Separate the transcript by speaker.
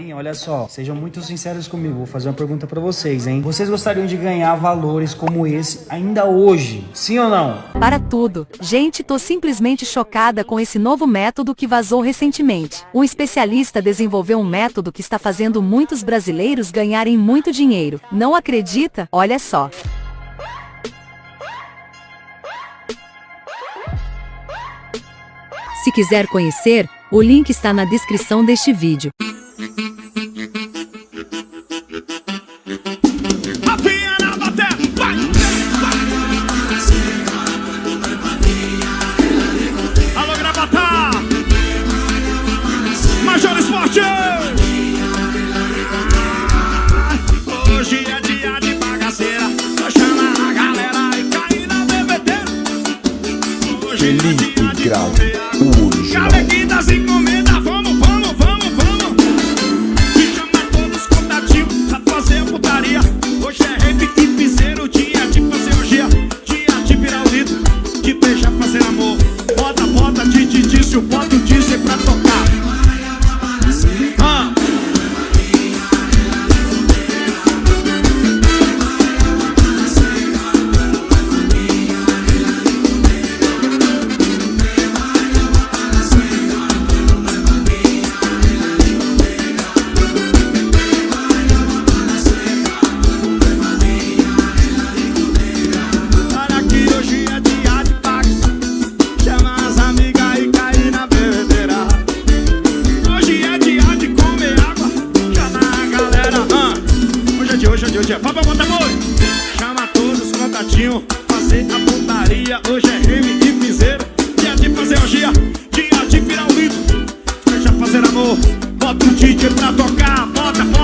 Speaker 1: Galerinha, olha só, sejam muito sinceros comigo. Vou fazer uma pergunta pra vocês, hein? Vocês gostariam de ganhar valores como esse ainda hoje? Sim ou não?
Speaker 2: Para tudo. Gente, tô simplesmente chocada com esse novo método que vazou recentemente. Um especialista desenvolveu um método que está fazendo muitos brasileiros ganharem muito dinheiro. Não acredita? Olha só. Se quiser conhecer, o link está na descrição deste vídeo.
Speaker 3: Felipe Grau, o
Speaker 4: original.
Speaker 3: das encomendas, vamos, vamos, vamos, vamos. Te chama todos contativos pra fazer putaria. Hoje é rap e piseiro, dia de fazer orgia. Dia de virar o de beijar, fazer amor. Bota, bota, de disse, o bota dizer disse pra tocar. Oi! Chama todos os fazer a putaria. Hoje é rime e piseiro. Dia de fazer orgia, dia de virar o mito, Deixa fazer amor, bota o DJ pra tocar, bota, bota.